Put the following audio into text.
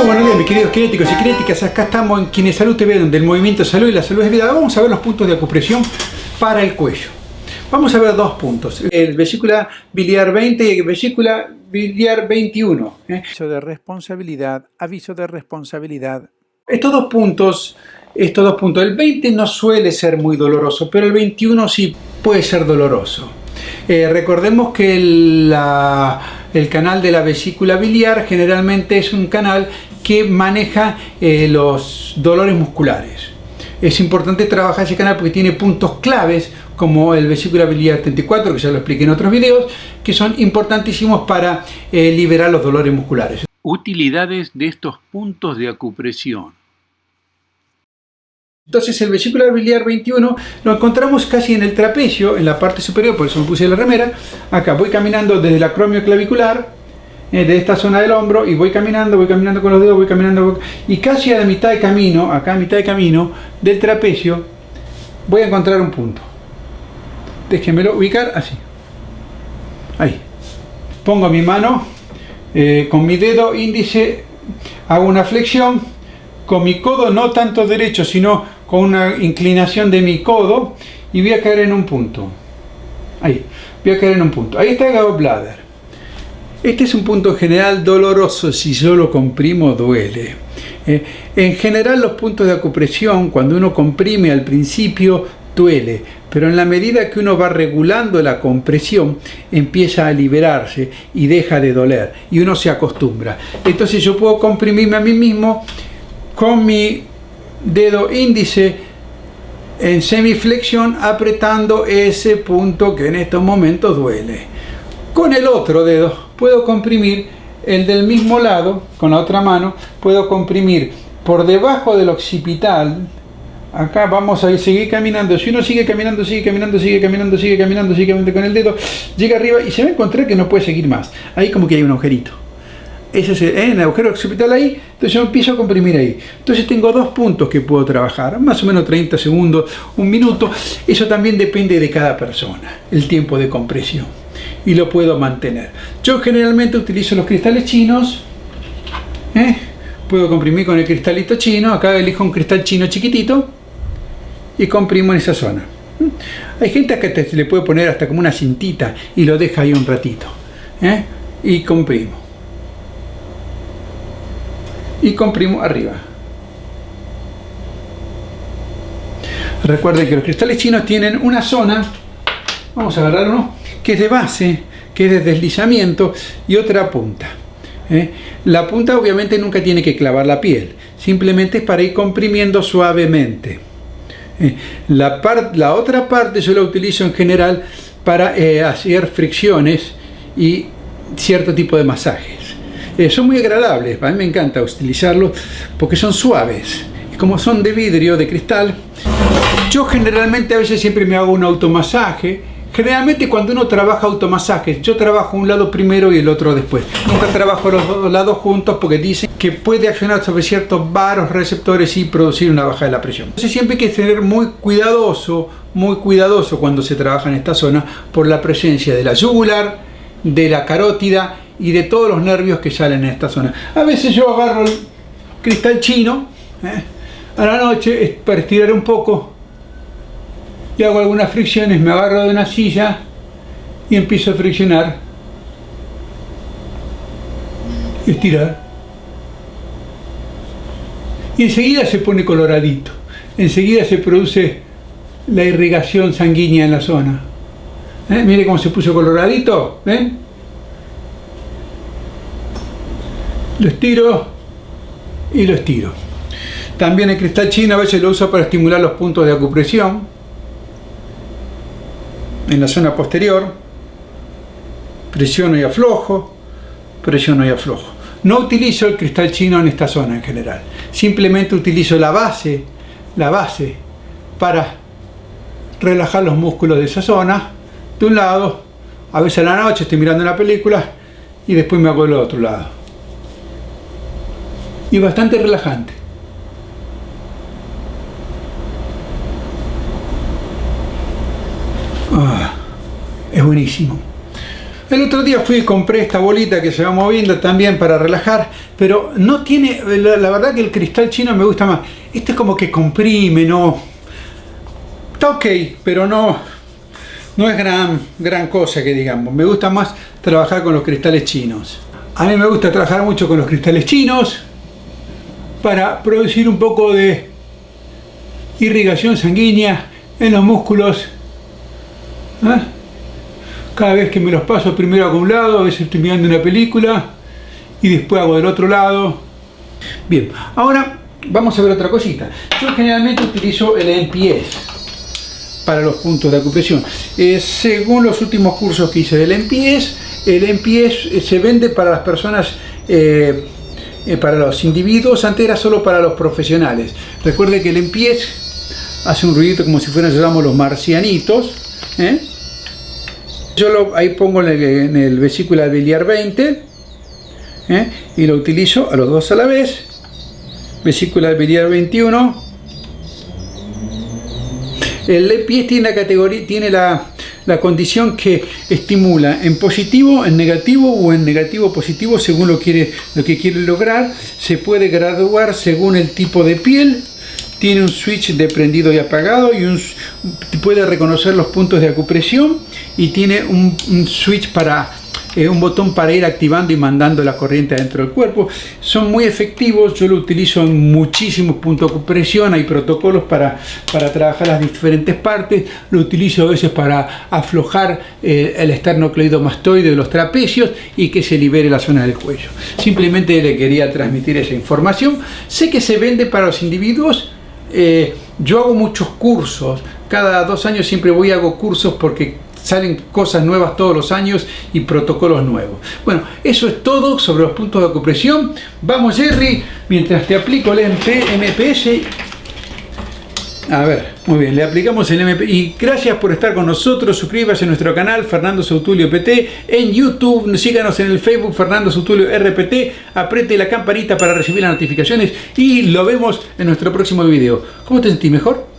Muy buenos días mis queridos kinéticos y kinéticas, acá estamos en Kinesalud TV donde el movimiento salud y la salud es vida. Vamos a ver los puntos de acupresión para el cuello. Vamos a ver dos puntos, el vesícula biliar 20 y el vesícula biliar 21. ¿eh? Aviso de responsabilidad, aviso de responsabilidad. Estos dos puntos, estos dos puntos, el 20 no suele ser muy doloroso, pero el 21 sí puede ser doloroso. Eh, recordemos que la, el canal de la vesícula biliar generalmente es un canal que maneja eh, los dolores musculares. Es importante trabajar ese canal porque tiene puntos claves como el vesícula biliar 34, que ya lo expliqué en otros videos, que son importantísimos para eh, liberar los dolores musculares. Utilidades de estos puntos de acupresión. Entonces el vesículo biliar 21 lo encontramos casi en el trapecio, en la parte superior, por eso me puse la remera. Acá voy caminando desde el acromio clavicular, eh, de esta zona del hombro, y voy caminando, voy caminando con los dedos, voy caminando, y casi a la mitad de camino, acá a mitad de camino del trapecio, voy a encontrar un punto. Déjenmelo ubicar así. Ahí. Pongo mi mano, eh, con mi dedo índice, hago una flexión, con mi codo no tanto derecho, sino con una inclinación de mi codo y voy a caer en un punto. Ahí, voy a caer en un punto. Ahí está el gallbladder. Este es un punto general doloroso, si yo lo comprimo duele. Eh, en general los puntos de acupresión, cuando uno comprime al principio, duele, pero en la medida que uno va regulando la compresión, empieza a liberarse y deja de doler, y uno se acostumbra. Entonces yo puedo comprimirme a mí mismo con mi dedo índice en semiflexión apretando ese punto que en estos momentos duele. Con el otro dedo puedo comprimir el del mismo lado, con la otra mano, puedo comprimir por debajo del occipital, acá vamos a seguir caminando, si uno sigue caminando, sigue caminando, sigue caminando, sigue caminando, sigue caminando con el dedo, llega arriba y se va a encontrar que no puede seguir más, ahí como que hay un agujerito ese es ¿eh? el, agujero occipital ahí, entonces yo empiezo a comprimir ahí. Entonces tengo dos puntos que puedo trabajar, más o menos 30 segundos, un minuto. Eso también depende de cada persona, el tiempo de compresión. Y lo puedo mantener. Yo generalmente utilizo los cristales chinos. ¿eh? Puedo comprimir con el cristalito chino. Acá elijo un cristal chino chiquitito y comprimo en esa zona. ¿Mm? Hay gente que le puede poner hasta como una cintita y lo deja ahí un ratito. ¿eh? Y comprimo y comprimo arriba. Recuerden que los cristales chinos tienen una zona, vamos a agarrar uno, que es de base, que es de deslizamiento y otra punta. ¿eh? La punta obviamente nunca tiene que clavar la piel, simplemente es para ir comprimiendo suavemente. ¿eh? La, la, otra parte yo la utilizo en general para eh, hacer fricciones y cierto tipo de masajes. Eh, son muy agradables, a mí me encanta utilizarlos porque son suaves. Como son de vidrio, de cristal, yo generalmente a veces siempre me hago un automasaje. Generalmente cuando uno trabaja automasajes, yo trabajo un lado primero y el otro después. Nunca trabajo los dos lados juntos porque dicen que puede accionar sobre ciertos varos receptores y producir una baja de la presión. Entonces siempre hay que ser muy cuidadoso, muy cuidadoso cuando se trabaja en esta zona por la presencia de la yugular, de la carótida y de todos los nervios que salen en esta zona. A veces yo agarro el cristal chino ¿eh? a la noche para estirar un poco y hago algunas fricciones, me agarro de una silla y empiezo a friccionar estirar. Y enseguida se pone coloradito, enseguida se produce la irrigación sanguínea en la zona. ¿Eh? Mire cómo se puso coloradito, ¿ven? Lo estiro y lo estiro. También el cristal chino a veces lo uso para estimular los puntos de acupresión en la zona posterior. Presiono y aflojo, presiono y aflojo. No utilizo el cristal chino en esta zona en general. Simplemente utilizo la base, la base para relajar los músculos de esa zona de un lado. A veces a la noche estoy mirando una película y después me hago del otro lado y bastante relajante. Ah, es buenísimo. El otro día fui y compré esta bolita que se va moviendo también para relajar, pero no tiene, la, verdad que el cristal chino me gusta más. Este es como que comprime, no... Está ok, pero no, no es gran, gran cosa que digamos. Me gusta más trabajar con los cristales chinos. A mí me gusta trabajar mucho con los cristales chinos para producir un poco de irrigación sanguínea en los músculos. ¿eh? Cada vez que me los paso, primero hago un lado, a veces estoy mirando una película y después hago del otro lado. Bien, ahora vamos a ver otra cosita. Yo generalmente utilizo el MPS para los puntos de acupresión. Eh, según los últimos cursos que hice del MPS, el MPS eh, se vende para las personas eh, para los individuos, antes era solo para los profesionales. Recuerde que el MPS hace un ruido como si fueran, llamamos los marcianitos. ¿eh? Yo lo, ahí pongo en el, en el vesícula biliar 20 ¿eh? y lo utilizo a los dos a la vez. Vesícula biliar 21. El MPS tiene la categoría, tiene la, la condición que estimula en positivo, en negativo o en negativo positivo según lo, quiere, lo que quiere lograr. Se puede graduar según el tipo de piel. Tiene un switch de prendido y apagado y puede reconocer los puntos de acupresión y tiene un switch para eh, un botón para ir activando y mandando la corriente adentro del cuerpo. Son muy efectivos, yo lo utilizo en muchísimos puntos de compresión, hay protocolos para, para trabajar las diferentes partes, lo utilizo a veces para aflojar eh, el esternocleidomastoide de los trapecios y que se libere la zona del cuello. Simplemente le quería transmitir esa información. Sé que se vende para los individuos, eh, yo hago muchos cursos, cada dos años siempre voy y hago cursos porque salen cosas nuevas todos los años y protocolos nuevos. Bueno, eso es todo sobre los puntos de acupresión. Vamos Jerry, mientras te aplico el MP, MPS. A ver, muy bien, le aplicamos el MP y gracias por estar con nosotros. Suscríbase a nuestro canal Fernando Sautulio PT en YouTube, síganos en el Facebook Fernando Sautulio RPT, apriete la campanita para recibir las notificaciones y lo vemos en nuestro próximo video. ¿Cómo te sentís mejor?